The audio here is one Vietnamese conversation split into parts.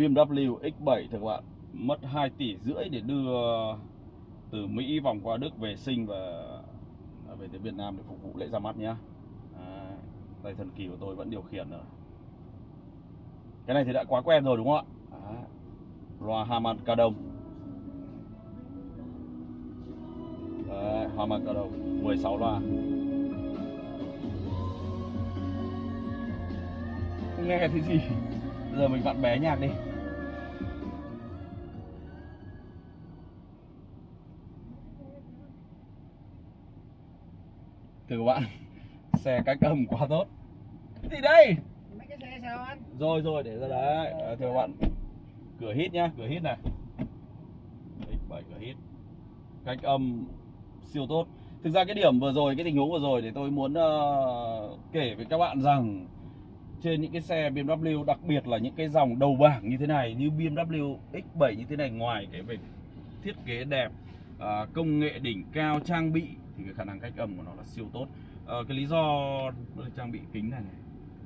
BMW X7 thưa các bạn mất 2 tỷ rưỡi để đưa từ Mỹ vòng qua Đức về sinh và à, về tới Việt Nam để phục vụ lễ ra mắt nhá. À, tay thần kỳ của tôi vẫn điều khiển rồi. Cái này thì đã quá quen rồi đúng không ạ? À, loa Harman Kardon Đấy, Harman Kardon 16 loa. Không nghe thấy gì. Giờ mình vặn bé nhạc đi. Các bạn. Xe cách âm quá tốt. Gì đây? Mấy cái xe sao anh? Rồi rồi để ra đấy. À, thưa các bạn. Cửa hít nhá cửa hít này. X7 cửa hít. Cách âm siêu tốt. Thực ra cái điểm vừa rồi cái tình huống vừa rồi để tôi muốn uh, kể với các bạn rằng trên những cái xe BMW đặc biệt là những cái dòng đầu bảng như thế này như BMW X7 như thế này ngoài cái về thiết kế đẹp à, công nghệ đỉnh cao trang bị thì cái khả năng cách âm của nó là siêu tốt à, cái lý do trang bị kính này, này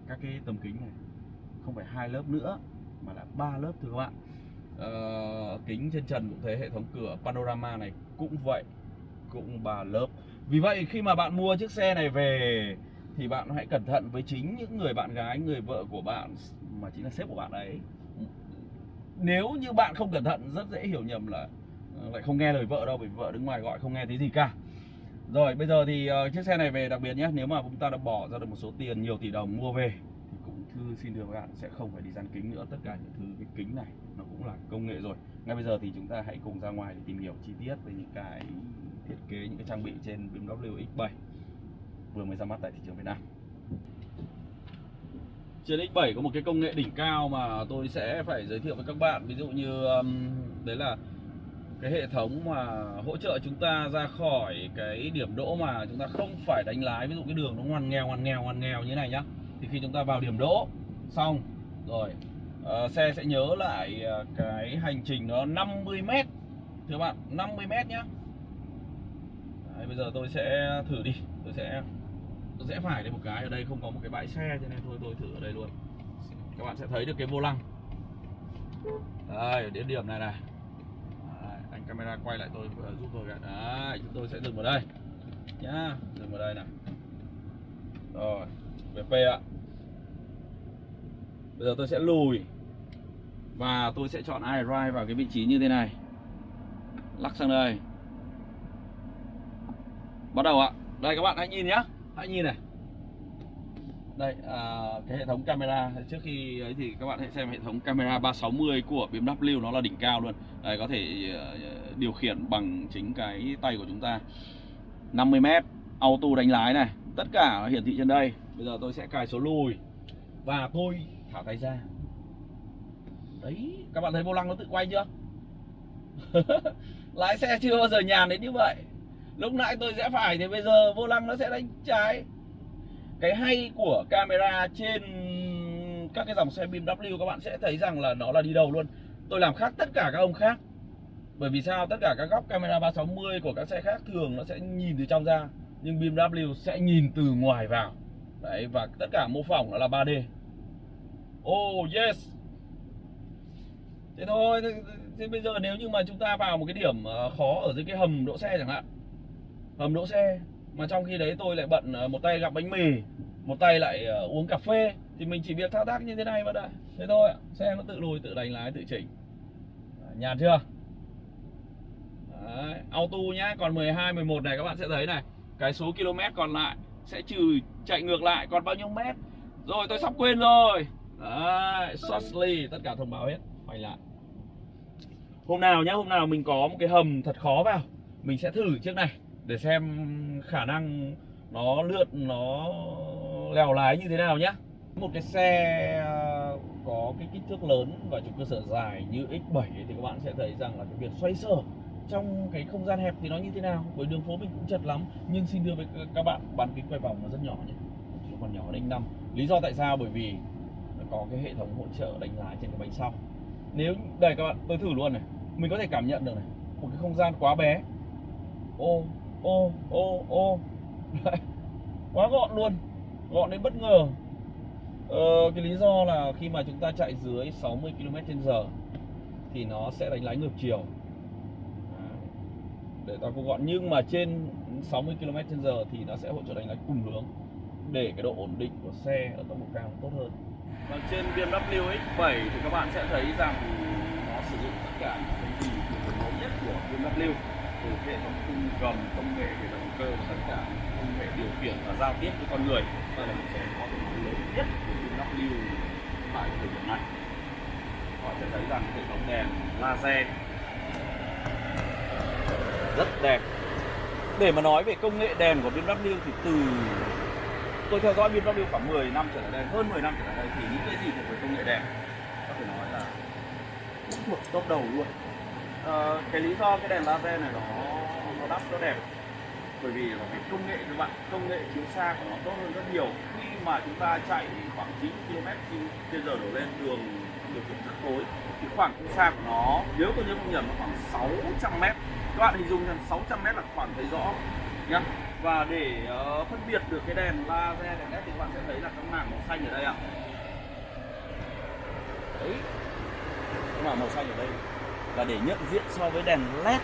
các cái tấm kính này không phải hai lớp nữa mà là ba lớp thưa các bạn à, kính trên trần cũng thế hệ thống cửa panorama này cũng vậy cũng ba lớp vì vậy khi mà bạn mua chiếc xe này về thì bạn hãy cẩn thận với chính những người bạn gái, người vợ của bạn mà chính là sếp của bạn ấy. Nếu như bạn không cẩn thận rất dễ hiểu nhầm là ờ, lại không nghe lời vợ đâu, vì vợ đứng ngoài gọi không nghe thấy gì cả. Rồi bây giờ thì uh, chiếc xe này về đặc biệt nhé, nếu mà chúng ta đã bỏ ra được một số tiền nhiều tỷ đồng mua về thì cũng thư xin đưa các bạn sẽ không phải đi dán kính nữa, tất cả những thứ cái kính này nó cũng là công nghệ rồi. Ngay bây giờ thì chúng ta hãy cùng ra ngoài để tìm hiểu chi tiết về những cái thiết kế, những cái trang bị trên BMW X7 vừa mới ra mắt tại thị trường Việt Nam. Trên X7 có một cái công nghệ đỉnh cao mà tôi sẽ phải giới thiệu với các bạn Ví dụ như um, đấy là cái hệ thống mà hỗ trợ chúng ta ra khỏi cái điểm đỗ mà chúng ta không phải đánh lái Ví dụ cái đường nó ngoằn nghèo ngoằn nghèo ngoằn nghèo như thế này nhá Thì khi chúng ta vào điểm đỗ xong rồi uh, xe sẽ nhớ lại uh, cái hành trình nó 50m Thưa bạn 50m nhá. Đấy, bây giờ tôi sẽ thử đi tôi sẽ tôi sẽ phải đây một cái ở đây không có một cái bãi xe cho nên thôi tôi thử ở đây luôn. Các bạn sẽ thấy được cái vô lăng. Đây đến điểm này này camera quay lại tôi giúp tôi cả đấy, chúng tôi sẽ dừng vào đây. Nhá, dừng vào đây này rồi VP ạ. Bây giờ tôi sẽ lùi. Và tôi sẽ chọn iDrive vào cái vị trí như thế này. Lắc sang đây. Bắt đầu ạ. Đây, các bạn hãy nhìn nhá. Hãy nhìn này đây à, cái hệ thống camera trước khi ấy thì các bạn hãy xem hệ thống camera 360 của BMW nó là đỉnh cao luôn. Đây có thể uh, điều khiển bằng chính cái tay của chúng ta. 50m auto đánh lái này tất cả hiển thị trên đây. Bây giờ tôi sẽ cài số lùi và tôi thả tay ra. Đấy các bạn thấy vô lăng nó tự quay chưa? Lái xe chưa bao giờ nhàn đến như vậy. Lúc nãy tôi sẽ phải thì bây giờ vô lăng nó sẽ đánh trái cái hay của camera trên các cái dòng xe BMW các bạn sẽ thấy rằng là nó là đi đầu luôn. Tôi làm khác tất cả các ông khác. Bởi vì sao? Tất cả các góc camera 360 của các xe khác thường nó sẽ nhìn từ trong ra, nhưng BMW sẽ nhìn từ ngoài vào. Đấy, và tất cả mô phỏng nó là 3D oh yes. Thế thôi, thế bây giờ nếu như mà chúng ta vào một cái điểm ờ, khó ở dưới cái hầm đỗ xe chẳng hạn. Hầm đỗ xe mà trong khi đấy tôi lại bận ờ, một tay gặm bánh mì một tay lại ờ, uống cà phê. Thì mình chỉ việc thao tác như thế này mà đã thế thôi xe nó tự lùi tự đánh lái tự chỉnh. Nhàn chưa? Đấy, auto nhá còn 12 11 này các bạn sẽ thấy này. Cái số km còn lại sẽ trừ chạy ngược lại còn bao nhiêu mét? Rồi tôi sắp quên rồi. Đấy shortly tất cả thông báo hết quay lại. Hôm nào nhá hôm nào mình có một cái hầm thật khó vào mình sẽ thử chiếc này để xem khả năng nó lượn nó lèo lái như thế nào nhá. Một cái xe à, có cái kích thước lớn và trục cơ sở dài như X7 thì các bạn sẽ thấy rằng là cái việc xoay sở trong cái không gian hẹp thì nó như thế nào. Bởi đường phố mình cũng chật lắm, nhưng xin đưa với các bạn bán kính quay vòng nó rất nhỏ nhé chỉ còn nhỏ đánh năm. Lý do tại sao? Bởi vì nó có cái hệ thống hỗ trợ đánh lái trên cái bánh sau. Nếu, đây các bạn, tôi thử luôn này. Mình có thể cảm nhận được này. Một cái không gian quá bé. Ô ô ô ô. Quá gọn luôn. Gọn đến bất ngờ. Ờ, cái lý do là khi mà chúng ta chạy dưới 60 km/h thì nó sẽ đánh lái ngược chiều. Để ta cũng gọn. Nhưng mà trên 60 km/h thì nó sẽ hỗ trợ đánh lái cùng hướng để cái độ ổn định của xe ở tốc độ cao tốt hơn. Và trên BMW X7 thì các bạn sẽ thấy rằng nó sử dụng tất cả những cái gì truyền thống nhất của BMW từ hệ thống khung gầm, công nghệ về động cơ, tất cả công nghệ điều khiển và giao tiếp với con người đây là một số có thể lớn nhất của BMW tại thời điểm này. Họ sẽ thấy rằng hệ thống đèn laser ờ, rất đẹp. Để mà nói về công nghệ đèn của BMW thì từ tôi theo dõi BMW khoảng 10 năm trở lại đây, hơn 10 năm trở lại đây thì những cái gì thuộc về công nghệ đèn có thể nói là mức thuộc top đầu luôn à, cái lý do cái đèn laser này nó nó đắt nó đẹp. Bởi vì là cái công nghệ các bạn công nghệ chiếu xa của nó tốt hơn rất nhiều. Khi mà chúng ta chạy khoảng 9 km trên giờ đổ lên đường điều kiện rất tối thì khoảng chiếu xa của nó nếu tôi nhớ không nhầm nó khoảng 600 m các bạn hình dung rằng 600 m là khoảng thấy rõ nhá. Và để uh, phân biệt được cái đèn laser đèn led thì các bạn sẽ thấy là cái mảng màu xanh ở đây ạ. Đấy. Cái mảng màu xanh ở đây và để nhận diện so với đèn led.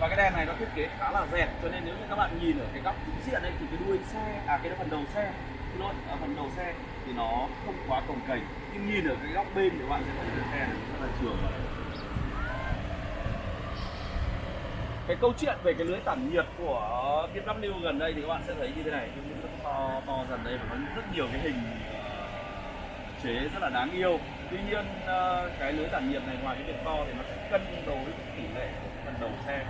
Và cái đèn này nó thiết kế khá là dẹt cho nên nếu như các bạn nhìn ở cái góc chính diện đây thì cái đuôi xe à cái phần đầu xe xin lỗi ở à, phần đầu xe thì nó không quá cồng kềnh nhưng nhìn ở cái góc bên thì các bạn sẽ thấy cái xe này rất là trường cái câu chuyện về cái lưới tản nhiệt của BMW gần đây thì các bạn sẽ thấy như thế này. Nó to to dần đây và có rất nhiều cái hình chế rất là đáng yêu. Tuy nhiên ờ, cái lưới tản nhiệt này ngoài cái việc to thì nó sẽ cân đối tỷ lệ phần đầu xe.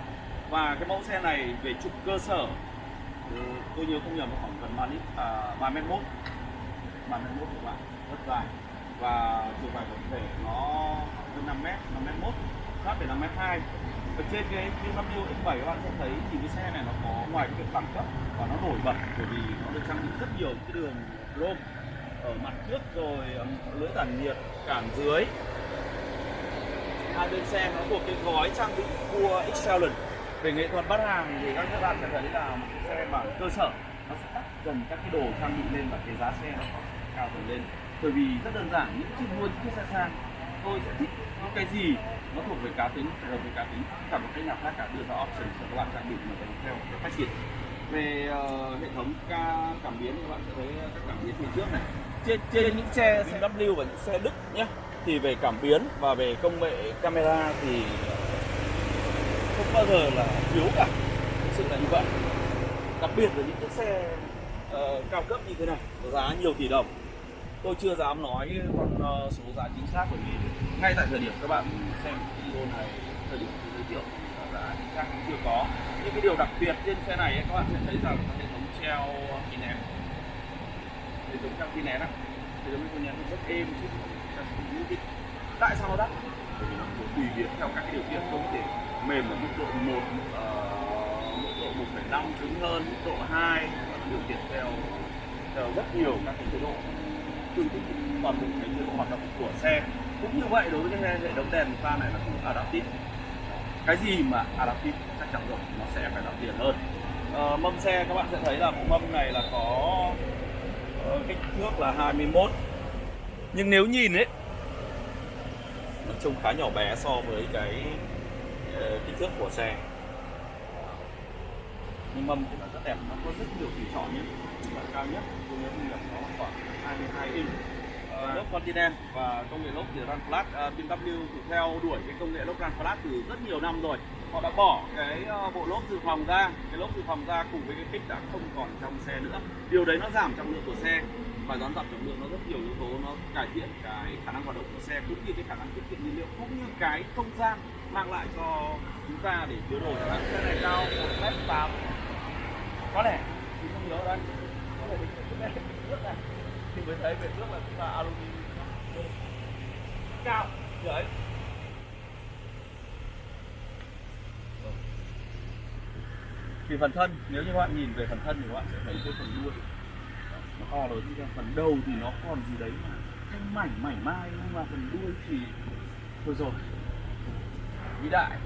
Và cái mẫu xe này về trục cơ sở ừ, tôi nhớ không nhầm khoảng gần 3 lít à, 3 mét mốt. 3 mét mốt các bạn rất dài. Và chiều dài tổng thể nó hơn 5 mét 5 mét mốt sát về 5 mét 2 ở trên cái BMW X7 các bạn sẽ thấy thì cái xe này nó có ngoài cái việc đẳng cấp và nó nổi bật bởi vì nó được trang bị rất nhiều cái đường chrome ở mặt trước rồi lưới tản nhiệt, cản dưới. Hai bên xe nó thuộc cái gói trang bị cua Excellent về nghệ thuật bắt hàng thì các bạn sẽ thấy là một cái xe bản cơ sở, nó sẽ tắt dần các cái đồ trang bị lên và cái giá xe nó cao dần lên. Bởi vì rất đơn giản, những chiếc mua những chiếc xe sang, tôi sẽ thích những cái gì nó thuộc về cá tính, hợp với cá tính, cả một cái nhà khác cả đưa ra option cho các bạn trang bị mà theo cái triển về uh, hệ thống ca cảm biến các bạn sẽ thấy các cảm biến phía trước này. Trên trên những xe BMW và những xe Đức nhé thì về cảm biến và về công nghệ camera thì không bao giờ là thiếu cả. Thực sự là như vậy. Đặc biệt là những chiếc xe uh, cao cấp như thế này giá nhiều tỷ đồng. Tôi chưa dám nói con uh, số giá chính xác bởi vì ngay tại thời điểm các bạn xem video này thời điểm giới thiệu giá cũng chưa có. Nhưng cái điều đặc biệt trên xe này ấy, các bạn sẽ thấy rằng hệ thống treo kín nén. Hệ thống treo kín nén á hệ thống kín nén rất êm chứ tại sao nó đắt? Bởi vì nó tùy biến theo các cái điều kiện. Không thể mềm ở mức độ một uh, mức độ 1,5 cứng hơn mức độ hai. Và điều kiện theo theo rất nhiều các cái chế độ. Tương thích toàn bộ cái chế độ hoạt động của xe. Cũng như vậy đối với cái hệ thống đèn pha này nó cũng adaptive cái gì mà à, adaptive chắc chắn rồi nó sẽ phải đắt tiền hơn. À, mâm xe các bạn sẽ thấy là mâm này là có uh, kích thước là 21 nhưng nếu nhìn ấy nó trông khá nhỏ bé so với cái uh, kích thước của xe. Nhưng mâm thì nó rất đẹp nó có rất nhiều tùy chọn nhé. Là cao nhất tôi nhớ không nhầm nó khoảng 22 inch. Ờ, lốp Continental và công nghệ lốp thì Run Flat uh, ờ, BMW thì theo đuổi cái công nghệ lốp Run Flat từ rất nhiều năm rồi. Họ đã bỏ cái uh, bộ lốp dự phòng ra cái lốp dự phòng ra cùng với cái kích đã không còn trong xe nữa. Điều đấy nó giảm trọng lượng của xe và giảm giảm trọng lượng nó rất nhiều yếu tố nó cải thiện cái khả năng hoạt động của xe cũng như cái khả năng tiết kiệm nhiên liệu cũng như cái không gian mang lại cho chúng ta để chứa đồ chẳng hạn. Xe này cao một mét tám. Có lẽ thì không nhớ đây có lẽ mình nước này thì mới thấy về trước là chúng ta aluminum. Cao. Đấy thì phần thân nếu như các bạn nhìn về phần thân thì các bạn sẽ thấy cái phần đuôi. Nó to lớn như phần đầu thì nó còn gì đấy mà thanh mảnh mảnh mai nhưng mà phần đuôi thì thôi rồi. Vĩ đại.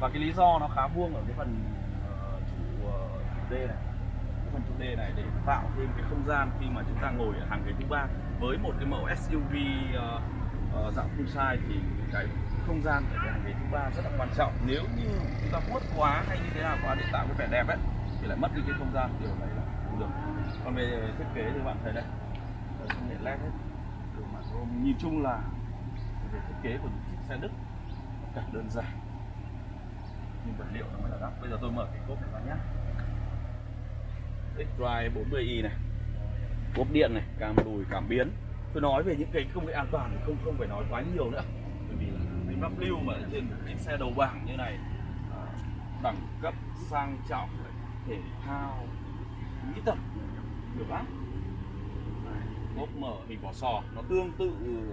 Và cái lý do nó khá vuông ở cái phần uh, chủ uh, D này phần chủ đề này để tạo thêm cái không gian khi mà chúng ta ngồi ở hàng ghế thứ ba. Với một cái mẫu SUV uh, ờ, uh, ờ, dạng full size thì cái không gian ở cái hàng ghế thứ ba rất là quan trọng. Nếu như chúng ta vuốt quá hay như thế nào quá để tạo cái vẻ đẹp ấy thì lại mất đi cái không gian điều này là không được. Còn về thiết kế thì bạn thấy đây không công nghệ led hết đường mặt chrome nhìn chung là về thiết kế của những chiếc xe đức cả đơn giản. Nhưng vật liệu nó mới là đắt. Bây giờ tôi mở cái cốp này ra nhé X-Drive 40i này, cốp điện này, cam đùi, cảm biến. Tôi nói về những cái công nghệ an toàn thì không không phải nói quá nhiều nữa. Bởi vì là BMW mà trên cái xe đầu bảng như này à, đẳng cấp, sang trọng, thể thao mỹ thuật, nhiều lắm. Cốp mở hình vỏ sò, nó tương tự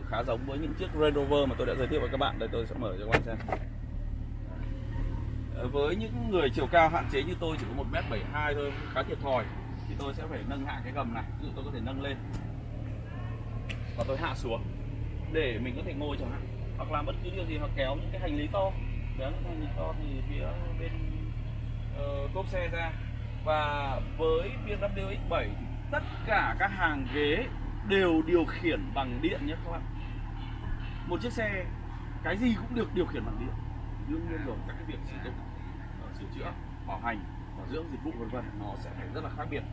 khá giống với những chiếc Range Rover mà tôi đã giới thiệu với các bạn. Đây tôi sẽ mở cho các bạn xem với những người chiều cao hạn chế như tôi chỉ có 1m72 thôi khá thiệt thòi thì tôi sẽ phải nâng hạ cái gầm này. Ví dụ tôi có thể nâng lên. Và tôi hạ xuống để mình có thể ngồi chẳng hạn. Hoặc làm bất cứ điều gì hoặc kéo những cái hành lý to. Kéo những hành lý to thì phía bên uh, cốp xe ra. Và với BMW X7 thì tất cả các hàng ghế đều điều khiển bằng điện nhé các bạn. Một chiếc xe cái gì cũng được điều khiển bằng điện đương nhiên rồi các cái việc sử dụng ờ, sửa chữa bảo hành bảo dưỡng dịch vụ vân vân nó sẽ phải rất là khác biệt.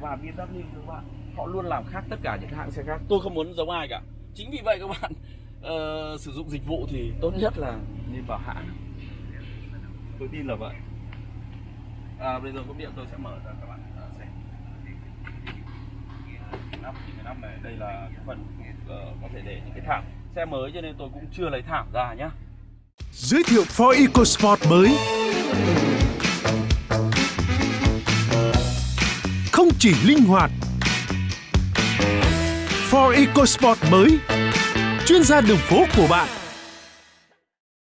Và BMW các bạn họ luôn làm khác tất cả những hãng xe khác. Tôi không muốn giống ai cả. Chính vì vậy các bạn uh, sử dụng dịch vụ thì tốt nhất là nên vào hãng. Tôi tin là vậy. À, bây giờ có điện tôi sẽ mở ra các bạn uh, xem. Năm năm này đây là cái phần uh, có thể để những cái thảm. Xe mới cho nên tôi cũng chưa lấy thảm ra nhá. Giới thiệu Ford EcoSport mới. Không chỉ linh hoạt Ford EcoSport mới. Chuyên gia đường phố của bạn.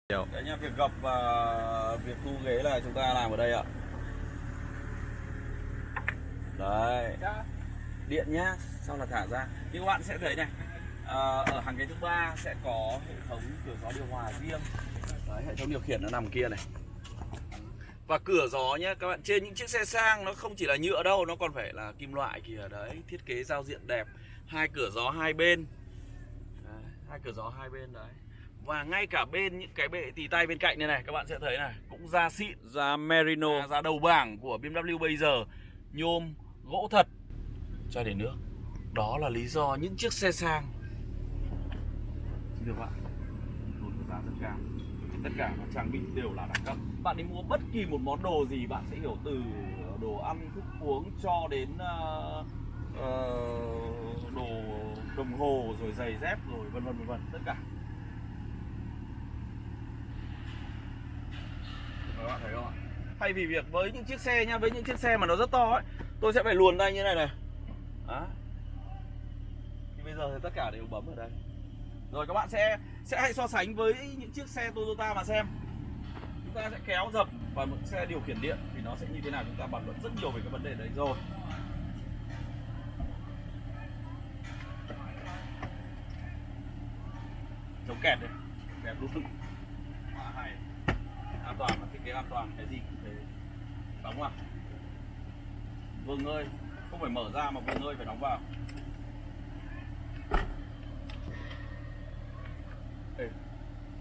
Đấy nha, việc gập và việc thu ghế là chúng ta làm ở đây ạ. Đấy. Điện nhá, sau là thả ra. Như các bạn sẽ thấy này à, Ở hàng ghế thứ ba sẽ có hệ thống cửa gió điều hòa riêng Đấy, hệ thống điều khiển nó nằm kia này. Và cửa gió nhé các bạn trên những chiếc xe sang nó không chỉ là nhựa đâu nó còn phải là kim loại kìa. Đấy thiết kế giao diện đẹp. Hai cửa gió hai bên. Đấy, hai cửa gió hai bên đấy. Và ngay cả bên những cái bệ tì tay bên cạnh này này các bạn sẽ thấy này cũng da xịn. Da merino. Da đầu bảng của BMW bây giờ. Nhôm gỗ thật. Cho để nước. Đó là lý do những chiếc xe sang. Được bạn tốn giá rất cao tất cả các trang bị đều là đẳng cấp. Bạn đi mua bất kỳ một món đồ gì bạn sẽ hiểu từ đồ ăn thức uống cho đến uh, uh, đồ đồng hồ rồi giày dép rồi vân vân vân vân tất cả. Các bạn thấy không ạ? Thay vì việc với những chiếc xe nha với những chiếc xe mà nó rất to ấy tôi sẽ phải luồn tay như này này. Đó thì bây giờ thì tất cả đều bấm ở đây rồi các bạn sẽ sẽ hãy so sánh với những chiếc xe Toyota mà xem. Chúng ta sẽ kéo dập và một xe điều khiển điện thì nó sẽ như thế nào, chúng ta bàn luận rất nhiều về cái vấn đề đấy rồi. Chống kẹt đây, kẹt luôn lưng quá hay. An toàn và thiết kế an toàn, cái gì cũng thế. Đóng vào. Vương ơi, không phải mở ra mà vương ơi phải đóng vào.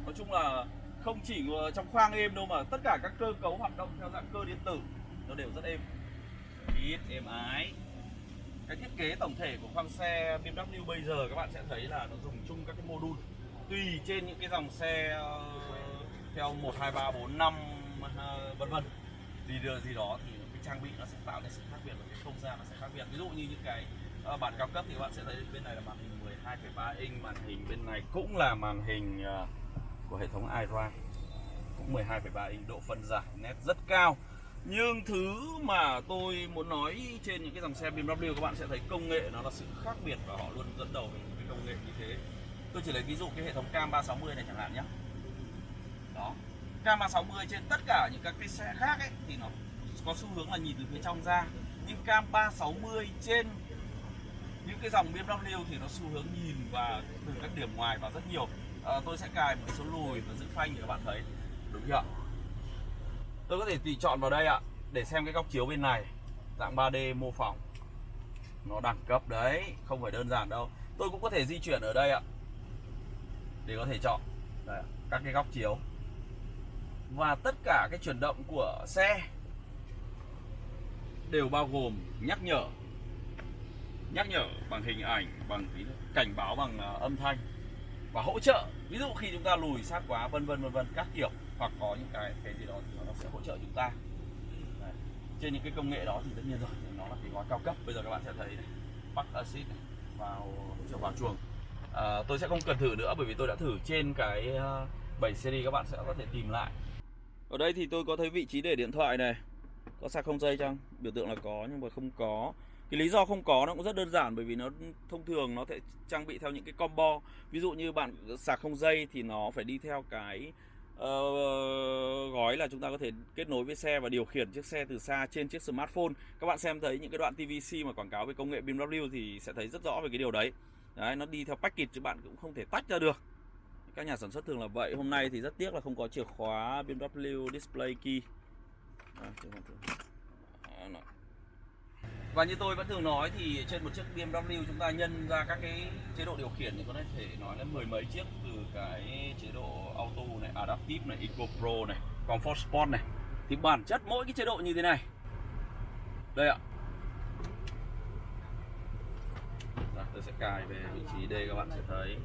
Nói chung là không chỉ ờ, trong khoang êm đâu mà tất cả các cơ cấu hoạt động theo dạng cơ điện tử nó đều rất êm. Ít êm ái. Cái thiết kế tổng thể của khoang xe BMW bây giờ các bạn sẽ thấy là nó dùng chung các cái mô đun tùy trên những cái dòng xe ờ, theo 1, 2, 3, 4, 5 vân vân. Gì đưa gì đó thì cái trang bị nó sẽ tạo nên sự khác biệt và cái không gian nó sẽ khác biệt. Ví dụ như những cái ờ, bản cao cấp thì các bạn sẽ thấy bên này là màn hình 12,3 inch màn hình bên này cũng là màn hình của hệ thống iDrive cũng 12,3 inch độ phân giải nét rất cao. Nhưng thứ mà tôi muốn nói trên những cái dòng xe BMW các bạn sẽ thấy công nghệ nó là sự khác biệt và họ luôn dẫn đầu về cái công nghệ như thế. Tôi chỉ lấy ví dụ cái hệ thống cam 360 này chẳng hạn nhé. Đó. Cam 360 trên tất cả những các cái xe khác ấy thì nó có xu hướng là nhìn từ phía trong ra. Nhưng cam 360 trên những cái dòng BMW thì nó xu hướng nhìn và từ các điểm ngoài vào rất nhiều à, tôi sẽ cài một cái số lùi và giữ phanh để các bạn thấy. Đúng chưa tôi có thể tùy chọn vào đây ạ để xem cái góc chiếu bên này. Dạng 3D mô phỏng. Nó đẳng cấp đấy không phải đơn giản đâu. Tôi cũng có thể di chuyển ở đây ạ để có thể chọn. Đây, các cái góc chiếu. Và tất cả cái chuyển động của xe đều bao gồm nhắc nhở. Nhắc nhở bằng hình ảnh bằng cảnh báo bằng ờ, âm thanh. Và hỗ trợ ví dụ khi chúng ta lùi sát quá vân vân vân vân các kiểu hoặc có những cái cái gì đó thì nó sẽ hỗ trợ chúng ta. Đấy. trên những cái công nghệ đó thì tất nhiên rồi nó là cái gói cao cấp. Bây giờ các bạn sẽ thấy này bắc acid này, vào hỗ trợ vào chuồng. À, tôi sẽ không cần thử nữa bởi vì tôi đã thử trên cái ờ, 7 series các bạn sẽ có thể tìm lại. Ở đây thì tôi có thấy vị trí để điện thoại này. Có sạc không dây chăng? Biểu tượng là có nhưng mà không có cái lý do không có nó cũng rất đơn giản bởi vì nó thông thường nó sẽ trang bị theo những cái combo. Ví dụ như bạn sạc không dây thì nó phải đi theo cái uh, gói là chúng ta có thể kết nối với xe và điều khiển chiếc xe từ xa trên chiếc smartphone. Các bạn xem thấy những cái đoạn TVC mà quảng cáo về công nghệ BMW thì sẽ thấy rất rõ về cái điều đấy. Đấy nó đi theo package chứ bạn cũng không thể tách ra được. Các nhà sản xuất thường là vậy. Hôm nay thì rất tiếc là không có chìa khóa BMW Display Key. À, và như tôi vẫn thường nói thì trên một chiếc BMW chúng ta nhân ra các cái chế độ điều khiển thì có thể nói là mười mấy chiếc từ cái chế độ auto này, adaptive này, eco pro này, comfort sport này. Thì bản chất mỗi cái chế độ như thế này. Đây ạ. Rồi, tôi sẽ cài về vị trí đây các bạn sẽ thấy.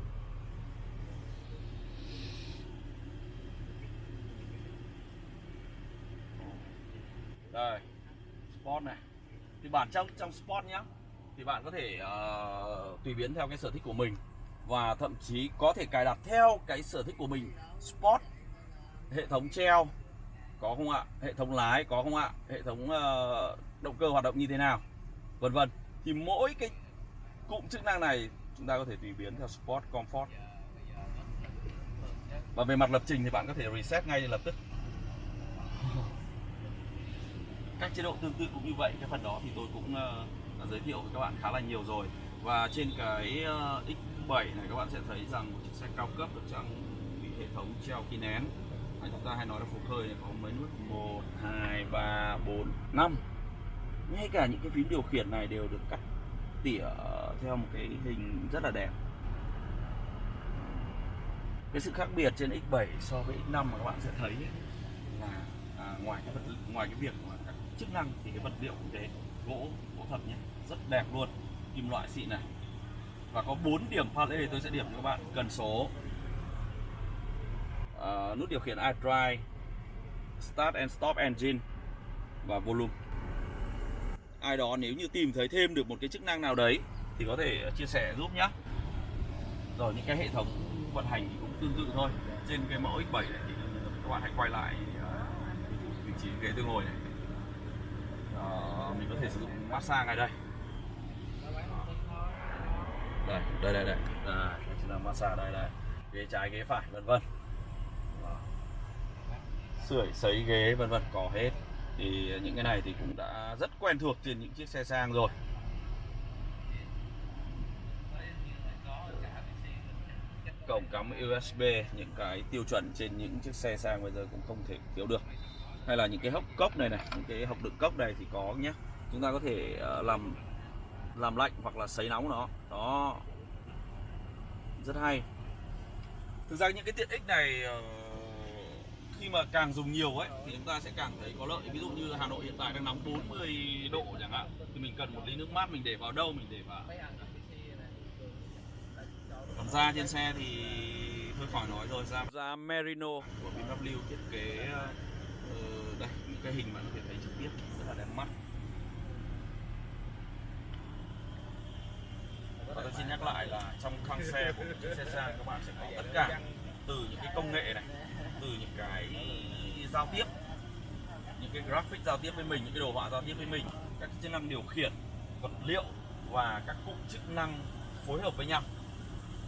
Đây. Sport này thì bản trong trong sport nhá thì bạn có thể uh, tùy biến theo cái sở thích của mình và thậm chí có thể cài đặt theo cái sở thích của mình. Sport hệ thống treo có không ạ? Hệ thống lái có không ạ? Hệ thống uh, động cơ hoạt động như thế nào? Vân vân. Thì mỗi cái cụm chức năng này chúng ta có thể tùy biến theo sport comfort. Và về mặt lập trình thì bạn có thể reset ngay lập tức. Các chế độ tương tự cũng như vậy. Cái phần đó thì tôi cũng uh, giới thiệu với các bạn khá là nhiều rồi. Và trên cái ờ, uh, X7 này các bạn sẽ thấy rằng một chiếc xe cao cấp được trang bị hệ thống treo khí nén. Hay chúng ta hay nói là phục hơi này có mấy nút 1, 2, 3, 4, 5 ngay cả những cái phím điều khiển này đều được cắt tỉa theo một cái hình rất là đẹp. Cái sự khác biệt trên X7 so với X5 mà các bạn sẽ thấy là à, ngoài cái vật ngoài cái việc mà các chức năng thì cái vật liệu cũng thế gỗ gỗ thật nhé rất đẹp luôn. Kim loại xịn này. Và có 4 điểm pha lê tôi sẽ điểm cho các bạn. Cần số. À, nút điều khiển iDrive Start and Stop Engine và volume. Ai đó nếu như tìm thấy thêm được một cái chức năng nào đấy thì có thể chia sẻ giúp nhé rồi những cái hệ thống vận hành thì cũng tương tự thôi. Trên cái mẫu X7 này thì các bạn hãy quay lại vị trí ghế tôi ngồi này. À, mình có thể sử dụng massage ngay đây. Đây đây đây đây. Đây chính là massage đây đây. Ghế trái ghế phải vân vân. Sưởi sấy ghế vân vân có hết. Thì những cái này thì cũng đã rất quen thuộc trên những chiếc xe sang rồi. Cổng cắm USB những cái tiêu chuẩn trên những chiếc xe sang bây giờ cũng không thể thiếu được hay là những cái hốc cốc này này, những cái hộc đựng cốc này thì có nhé chúng ta có thể ờ, làm làm lạnh hoặc là sấy nóng nó. Đó. Rất hay. Thực ra những cái tiện ích này ờ, khi mà càng dùng nhiều ấy, thì chúng ta sẽ càng thấy có lợi. Ví dụ như Hà Nội hiện tại đang nóng 40 độ chẳng hạn, thì mình cần một ly nước mát, mình để vào đâu, mình để vào. Còn da trên xe thì thôi khỏi nói rồi, da da merino của BMW thiết kế ờ, ờ, đây những cái hình bạn có thể thấy trực tiếp rất là đẹp mắt. Và tôi xin nhắc lại là trong khoang xe của một chiếc xe sang các bạn sẽ có tất cả từ những cái công nghệ này từ những cái giao tiếp những cái graphic giao tiếp với mình những cái đồ họa giao tiếp với mình các chức năng điều khiển vật liệu và các cụm chức năng phối hợp với nhau.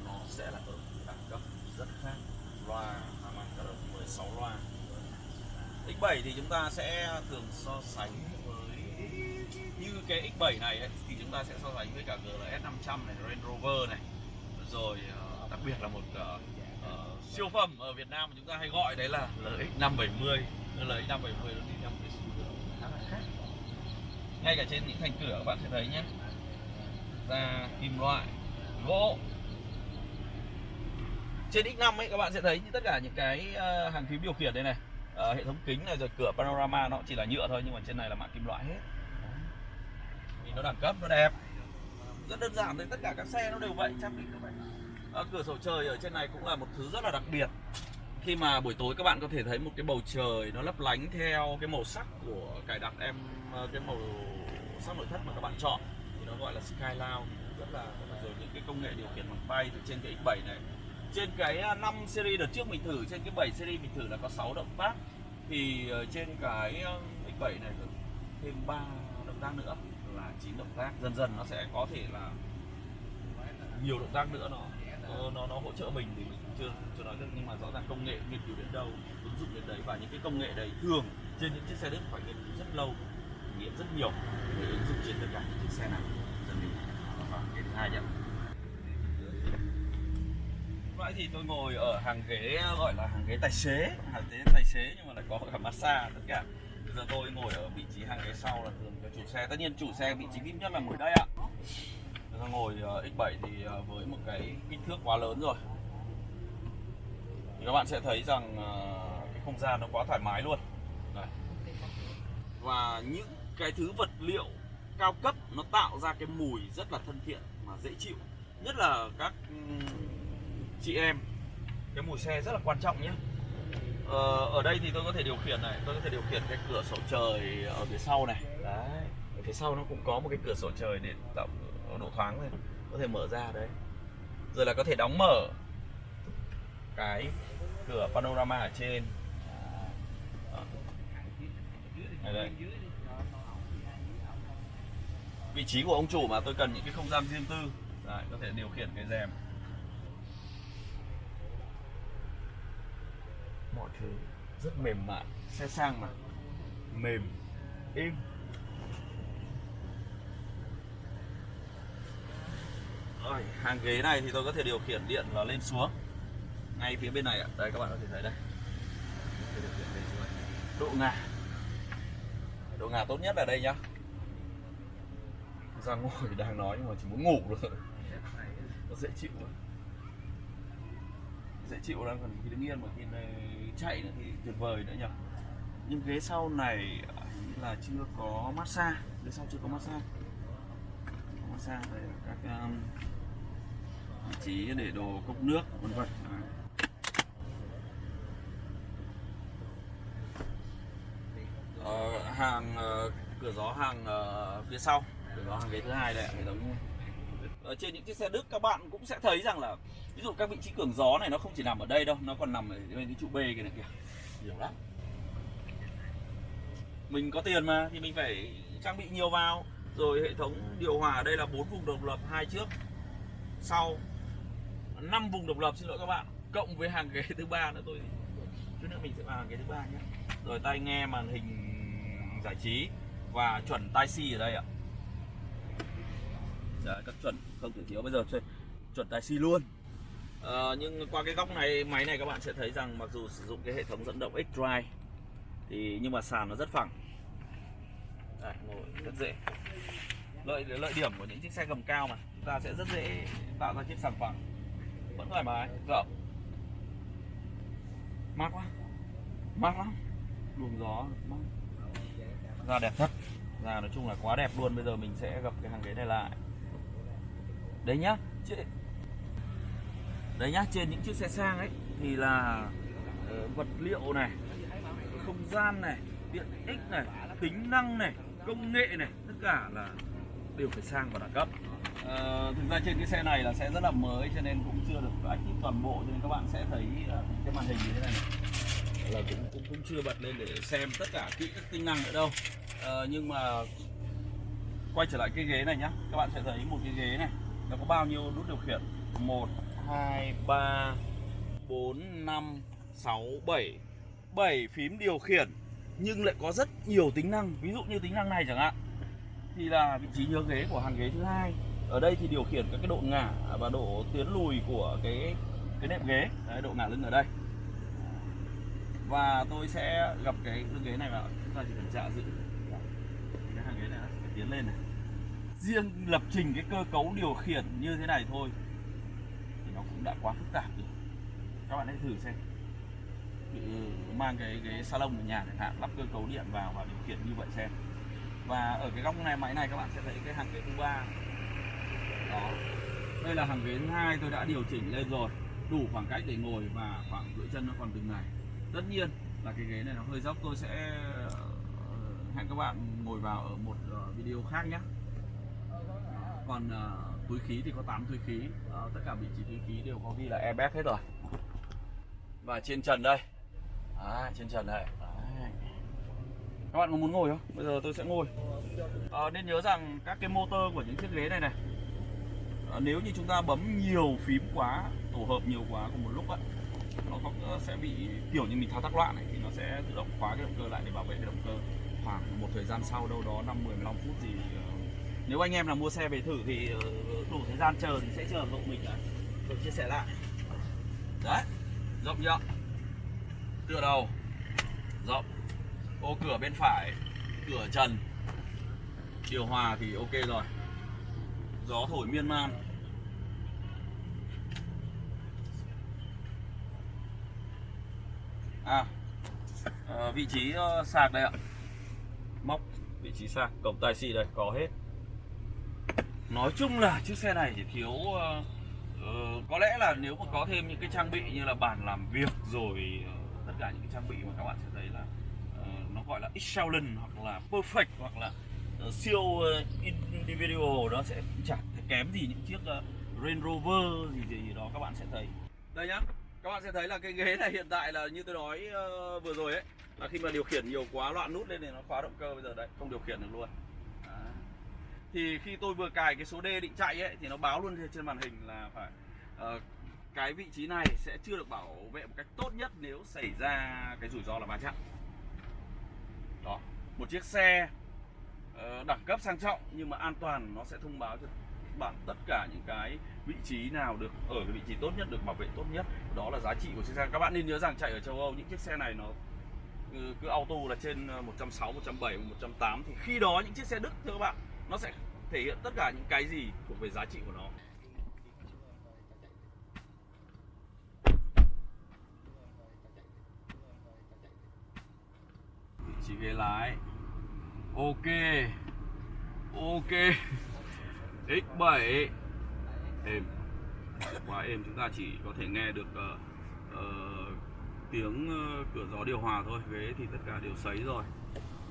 Nó sẽ là ở đẳng cấp rất khác. Loa Harman 16 loa. X7 thì chúng ta sẽ thường so sánh với như cái X7 này ấy, thì chúng ta sẽ so sánh với cả GLS 500 này, Range Rover này. Rồi ờ, đặc biệt là một uh, uh, siêu phẩm ở Việt Nam mà chúng ta hay gọi đấy là LX 570 LX 570 nó đi theo một cái xu hướng khá là khác. Ngay cả trên những thành cửa các bạn sẽ thấy nhé Ra kim loại gỗ. Trên X5 ấy các bạn sẽ thấy như tất cả những cái hàng phím điều khiển đây này uh, hệ thống kính này rồi cửa panorama nó chỉ là nhựa thôi nhưng mà trên này là mạ kim loại hết. Vì nó đẳng cấp nó đẹp. Rất đơn giản đấy tất cả các xe nó đều vậy trang bị vậy. À, cửa sổ trời ở trên này cũng là một thứ rất là đặc biệt. Khi mà buổi tối các bạn có thể thấy một cái bầu trời nó lấp lánh theo cái màu sắc của cài đặt em ờ, cái màu sắc nội thất mà các bạn chọn. Thì nó gọi là sky Skyline. Rất là rồi những cái công nghệ điều khiển bằng tay từ trên cái X7 này trên cái à, 5 series đợt trước mình thử, trên cái 7 series mình thử là có 6 động tác. Thì ờ, trên cái ờ, X7 này thêm 3 động tác nữa, là 9 động tác. Dần dần nó sẽ có thể là nhiều động tác nữa nó ờ, nó nó hỗ trợ mình thì mình chưa chưa nói được. Nhưng mà rõ ràng công nghệ nghiên cứu đến đâu, ứng dụng đến đấy và những cái công nghệ đấy thường trên những chiếc xe đức phải nghiên cứu rất lâu nghiệm rất nhiều để ứng dụng trên tất cả những chiếc xe này dần mình à, và cái thứ hai nhé nãy thì tôi ngồi ở hàng ghế, gọi là hàng ghế tài xế, hàng ghế tài xế nhưng mà lại có cả massage tất cả. Bây giờ tôi ngồi ở vị trí hàng ghế sau là thường cho chủ xe. Tất nhiên chủ xe vị trí vip nhất là ngồi đây ạ. Bây giờ ngồi ờ, X7 thì ờ, với một cái kích thước quá lớn rồi. Thì các bạn sẽ thấy rằng ờ, cái không gian nó quá thoải mái luôn. Đây. và những cái thứ vật liệu cao cấp nó tạo ra cái mùi rất là thân thiện mà dễ chịu. Nhất là các chị em cái mùi xe rất là quan trọng nhé. Ờ, ở đây thì tôi có thể điều khiển này tôi có thể điều khiển cái cửa sổ trời ở phía sau này. Đấy ở phía sau nó cũng có một cái cửa sổ trời để tạo độ thoáng này có thể mở ra đấy. Rồi là có thể đóng mở cái cửa panorama ở trên. Đây, đây. vị trí của ông chủ mà tôi cần những cái không gian riêng tư. Đấy, có thể điều khiển cái rèm. Mọi thứ. Rất mềm mại, xe sang mà. Mềm, êm. Rồi, hàng ghế này thì tôi có thể điều khiển điện là lên xuống. Ngay phía bên này ạ. Đây, các bạn có thể thấy đây. Độ ngả độ ngả tốt nhất là đây nhá. Ra ngồi đang nói nhưng mà chỉ muốn ngủ rồi nó dễ chịu dễ chịu đang còn khi đứng yên mà khi này chạy nữa thì tuyệt vời nữa nhỉ. Nhưng ghế sau này hình là chưa có massage ghế sau chưa có massage. Có massage đây là các um, vị trí để đồ cốc nước vân vân. Ờ, hàng uh, cửa gió hàng uh, phía sau. Cửa gió hàng ghế thứ hai đây ạ, hệ thống ở trên những chiếc xe Đức các bạn cũng sẽ thấy rằng là ví dụ các vị trí cường gió này nó không chỉ nằm ở đây đâu nó còn nằm ở bên cái trụ B kia này kìa. Nhiều lắm. Mình có tiền mà thì mình phải trang bị nhiều vào. Rồi hệ thống điều hòa ở đây là bốn vùng độc lập hai trước sau. Năm vùng độc lập xin lỗi các bạn cộng với hàng ghế thứ ba nữa tôi. Chút nữa mình sẽ vào hàng ghế thứ ba nhé. Rồi tai nghe màn hình giải trí và chuẩn tai si ở đây ạ. Đấy, các chuẩn không? Thể thiếu bây giờ chuẩn, chuẩn tài xi luôn. À, nhưng qua cái góc này máy này các bạn sẽ thấy rằng mặc dù sử dụng cái hệ thống dẫn động X-Drive thì nhưng mà sàn nó rất phẳng. Đấy, ngồi rất dễ. Lợi lợi điểm của những chiếc xe gầm cao mà chúng ta sẽ rất dễ tạo ra chiếc sàn phẳng. Vẫn thoải mái rộng mát quá. Mát lắm. Luồng gió mát. Da đẹp thật. Da nói chung là quá đẹp luôn. Bây giờ mình sẽ gặp cái hàng ghế này lại đấy nhá đấy nhá trên những chiếc xe sang ấy thì là ờ, vật liệu này không gian này tiện ích này tính năng này công nghệ này tất cả là đều phải sang và đẳng cấp. Ờ, thực ra trên cái xe này là sẽ rất là mới cho nên cũng chưa được active toàn bộ cho nên các bạn sẽ thấy ờ, cái màn hình như thế này, này. Là cũng cũng cũng chưa bật lên để xem tất cả kỹ các tính năng nữa đâu. Ờ, nhưng mà quay trở lại cái ghế này nhá các bạn sẽ thấy một cái ghế này nó có bao nhiêu nút điều khiển? 1 2 3 4 5 6 7 7 phím điều khiển nhưng lại có rất nhiều tính năng. Ví dụ như tính năng này chẳng hạn. Thì là vị trí nhớ ghế của hàng ghế thứ hai. Ở đây thì điều khiển các cái độ ngả và độ tiến lùi của cái cái nệm ghế. Đấy, độ ngả lưng ở đây. Và tôi sẽ gặp cái lưng ghế này vào. Chúng ta chỉ cần chạ giữ cái hàng ghế này nó sẽ tiến lên này riêng lập trình cái cơ cấu điều khiển như thế này thôi, thì nó cũng đã quá phức tạp rồi. Các bạn hãy thử xem. Tự mang cái cái salon ở nhà chẳng hạn, lắp cơ cấu điện vào và điều khiển như vậy xem. Và ở cái góc này, máy này các bạn sẽ thấy cái hàng ghế thứ ba. Đó. Đây là hàng ghế thứ hai tôi đã điều chỉnh lên rồi. Đủ khoảng cách để ngồi và khoảng giữa chân nó còn từng này. Tất nhiên là cái ghế này nó hơi dốc, tôi sẽ ờ, hẹn các bạn ngồi vào ở một ờ, video khác nhé còn uh, túi khí thì có 8 túi khí. Đó, tất cả vị trí túi khí đều có ghi là airbag hết rồi. Và trên trần đây. À, trên trần đây. Đấy. các bạn có muốn ngồi không? Bây giờ tôi sẽ ngồi. À, nên nhớ rằng các cái motor của những chiếc ghế này này à, nếu như chúng ta bấm nhiều phím quá tổ hợp nhiều quá cùng một lúc ấy, nó có sẽ bị kiểu như mình thao tác loạn này thì nó sẽ tự động khóa cái động cơ lại để bảo vệ cái động cơ. Khoảng một thời gian sau đâu đó 5 10 15 phút gì nếu anh em nào mua xe về thử thì ờ, đủ thời gian chờ thì sẽ chờ hộ mình là tôi chia sẻ lại. Đấy, rộng chưa tựa đầu. Rộng. Ô, cửa bên phải. Cửa trần. Điều hòa thì ok rồi. Gió thổi miên man. À ờ, vị trí ờ, sạc đây ạ. Móc vị trí sạc. Cổng tài xì đây, có hết nói chung là chiếc xe này chỉ thiếu uh, có lẽ là nếu mà có thêm những cái trang bị như là bàn làm việc rồi uh, tất cả những cái trang bị mà các bạn sẽ thấy là uh, nó gọi là excellent hoặc là perfect hoặc là uh, siêu individual nó sẽ chẳng thể kém gì những chiếc uh, Range Rover gì, gì gì đó các bạn sẽ thấy. Đây nhá các bạn sẽ thấy là cái ghế này hiện tại là như tôi nói uh, vừa rồi ấy là khi mà điều khiển nhiều quá loạn nút lên thì nó khóa động cơ bây giờ. Đấy không điều khiển được luôn thì khi tôi vừa cài cái số D định chạy ấy thì nó báo luôn trên- màn hình là phải uh, cái vị trí này sẽ chưa được bảo vệ một cách tốt nhất nếu xảy ra cái rủi ro là va chạm. Đó một chiếc xe uh, đẳng cấp sang trọng nhưng mà an toàn nó sẽ thông báo cho bạn tất cả những cái vị trí nào được ở cái vị trí tốt nhất được bảo vệ tốt nhất. Đó là giá trị của chiếc xe. Các bạn nên nhớ rằng chạy ở châu Âu những chiếc xe này nó cứ, auto là trên 160, 170, 180 thì khi đó những chiếc xe Đức thưa các bạn nó sẽ thể hiện tất cả những cái gì thuộc về giá trị của nó. Vị trí ghế lái. Ok. Ok. X7 êm. Quá êm chúng ta chỉ có thể nghe được uh, uh, tiếng uh, cửa gió điều hòa thôi. Ghế thì tất cả đều sấy rồi.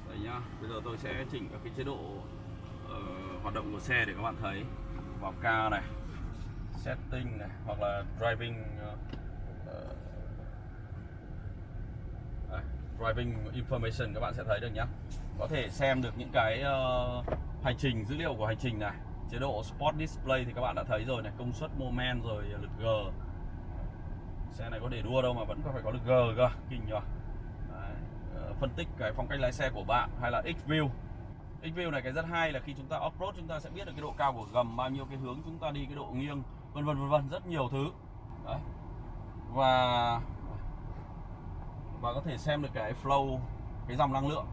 Đấy nhá. Bây giờ tôi sẽ chỉnh các cái chế độ Ờ, hoạt động của xe để các bạn thấy. Vào ca này setting này hoặc là driving uh, đây, driving information các bạn sẽ thấy được nhé có thể xem được những cái uh, hành trình dữ liệu của hành trình này. Chế độ sport display thì các bạn đã thấy rồi này công suất moment rồi lực g. Xe này có để đua đâu mà vẫn có phải có lực g cơ kinh nhỉ Đấy. phân tích cái phong cách lái xe của bạn hay là x view x view này, cái rất hay là khi chúng ta off road chúng ta sẽ biết được cái độ cao của gầm, bao nhiêu cái hướng chúng ta đi, cái độ nghiêng, vân vân vân vân, rất nhiều thứ. Đấy. và và có thể xem được cái flow, cái dòng năng lượng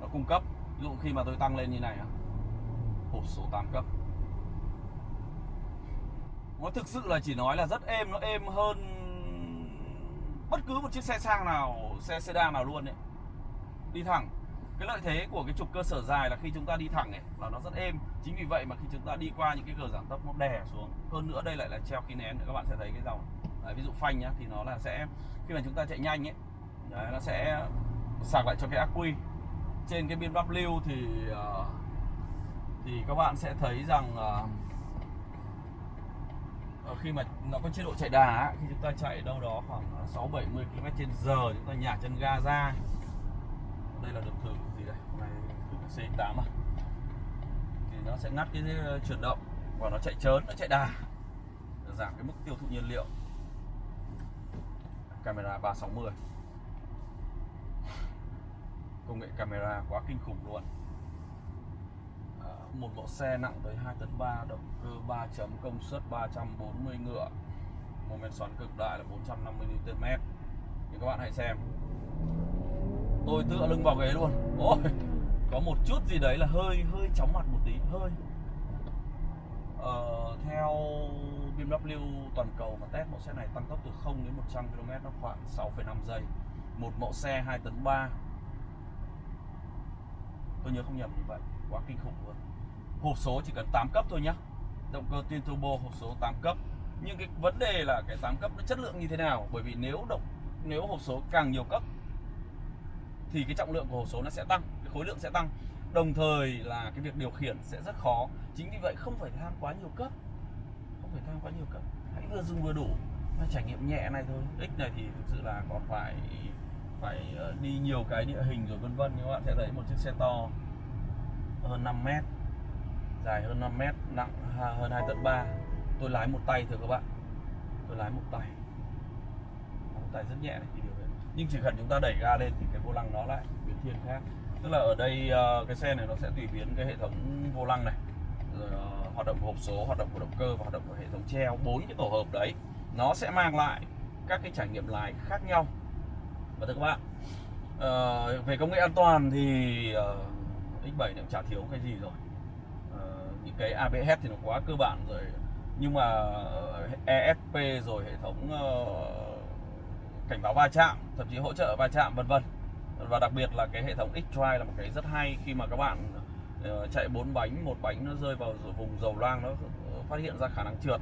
nó cung cấp. Ví dụ khi mà tôi tăng lên như này hộp số 8 cấp. Nó thực sự là chỉ nói là rất êm, nó êm hơn bất cứ một chiếc xe sang nào, xe sedan nào luôn đấy đi thẳng cái lợi thế của cái trục cơ sở dài là khi chúng ta đi thẳng ấy là nó rất êm. Chính vì vậy mà khi chúng ta đi qua những cái cờ giảm tốc nó đè xuống. Hơn nữa đây lại là treo khí nén các bạn sẽ thấy cái dòng đấy, ví dụ phanh nhá thì nó là sẽ khi mà chúng ta chạy nhanh ấy đấy, nó sẽ sạc lại cho cái ác quy trên cái biên bắp lưu thì ờ, thì các bạn sẽ thấy rằng ờ, ờ, khi mà nó có chế độ chạy đà khi chúng ta chạy đâu đó khoảng 6 70 km/h chúng ta nhả chân ga ra đây là được thử gì đây? Hôm thử cái C8 à? Thì nó sẽ ngắt cái chuyển động và nó chạy trớn nó chạy đà. Để giảm cái mức tiêu thụ nhiên liệu. Camera 360 công nghệ camera quá kinh khủng luôn. À, một mẫu xe nặng tới 2 tấn 3 động cơ 3 chấm công suất 340 ngựa. Moment xoắn cực đại là 450 Nm thì các bạn hãy xem tôi tựa lưng vào ghế luôn ôi có một chút gì đấy là hơi hơi chóng mặt một tí hơi Ờ, theo BMW toàn cầu mà test mẫu xe này tăng tốc từ 0 đến 100 km nó khoảng 6,5 giây. Một mẫu xe 2 tấn 3. Tôi nhớ không nhầm như vậy, quá kinh khủng luôn. Hộp số chỉ cần 8 cấp thôi nhá. Động cơ twin turbo hộp số 8 cấp. Nhưng cái vấn đề là cái 8 cấp nó chất lượng như thế nào? Bởi vì nếu động nếu hộp số càng nhiều cấp thì cái trọng lượng của hộp số nó sẽ tăng, cái khối lượng sẽ tăng. Đồng thời là cái việc điều khiển sẽ rất khó. Chính vì vậy không phải tham quá nhiều cấp. Không phải tham quá nhiều cấp. Hãy vừa dùng vừa đủ. Nó trải nghiệm nhẹ này thôi. X này thì thực sự là còn phải phải ờ, đi nhiều cái địa hình rồi vân vân nhưng các bạn sẽ thấy một chiếc xe to hơn 5 mét dài hơn 5 mét nặng hơn 2 tấn 3 tôi lái một tay thôi các bạn tôi lái một tay một tay rất nhẹ này thì điều nhưng chỉ cần chúng ta đẩy ga lên thì cái vô lăng nó lại biến thiên khác. Tức là ở đây ờ, cái xe này nó sẽ tùy biến cái hệ thống vô lăng này. Rồi ờ, hoạt động của hộp số, hoạt động của động cơ và hoạt động của hệ thống treo, bốn cái tổ hợp đấy. Nó sẽ mang lại các cái trải nghiệm lái khác nhau. Và thưa các bạn ờ, về công nghệ an toàn thì X7 nó cũng chả thiếu cái gì rồi. Những cái ABS thì nó quá cơ bản rồi. Nhưng mà ESP rồi, hệ thống cảnh báo va chạm thậm chí hỗ trợ va chạm vân vân. Và đặc biệt là cái hệ thống X-Drive là một cái rất hay khi mà các bạn ờ, chạy bốn bánh một bánh nó rơi vào vùng dầu loang nó ờ, phát hiện ra khả năng trượt.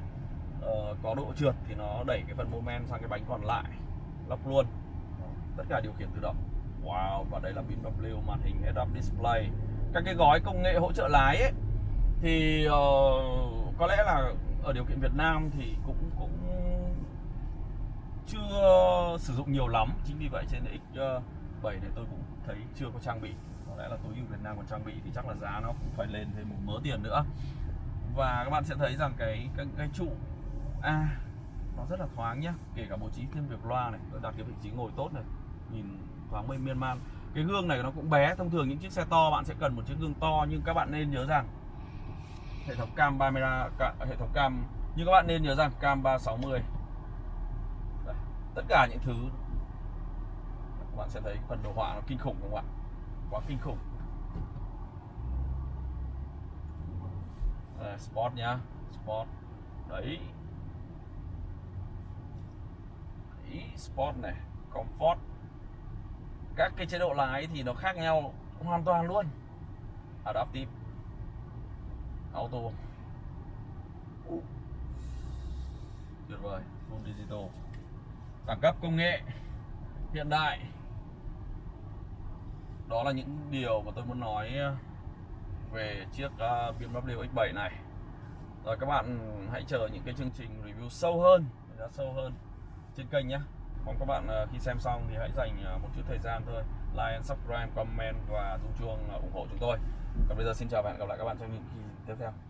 Ờ, có độ trượt thì nó đẩy cái phần mô men sang cái bánh còn lại lóc luôn. Tất cả điều khiển tự động. Wow và đây là BMW màn hình head up display. Các cái gói công nghệ hỗ trợ lái ấy thì uh, có lẽ là ở điều kiện Việt Nam thì cũng chưa sử dụng nhiều lắm chính vì vậy trên X7 ờ, này tôi cũng thấy chưa có trang bị. Có lẽ là tối ưu Việt Nam còn trang bị thì chắc là giá nó cũng phải lên thêm một mớ tiền nữa. Và các bạn sẽ thấy rằng cái cái, cái trụ A nó rất là thoáng nhá kể cả bố trí thêm việc loa này tôi đặt cái vị trí ngồi tốt này nhìn thoáng mây miên man cái gương này nó cũng bé thông thường những chiếc xe to bạn sẽ cần một chiếc gương to nhưng các bạn nên nhớ rằng hệ thống cam camera ca, hệ thống cam nhưng các bạn nên nhớ rằng cam 360 tất cả những thứ. Các bạn sẽ thấy phần đồ họa nó kinh khủng không ạ? Quá kinh khủng. À, Đây, sport nhá sport đấy. Đấy, sport này comfort. Các cái chế độ lái thì nó khác nhau hoàn toàn luôn. Adaptive. Auto. Tuyệt vời. Full digital đẳng cấp công nghệ hiện đại. Đó là những điều mà tôi muốn nói ờ, về chiếc ờ, BMW X7 này. Rồi các bạn hãy chờ những cái chương trình review sâu hơn, đánh giá sâu hơn trên kênh nhé. Mong các bạn ờ, khi xem xong thì hãy dành một chút thời gian thôi, like and subscribe, comment và rung chuông ủng hộ chúng tôi. Còn bây giờ xin chào và hẹn gặp lại các bạn trong những kỳ tiếp theo.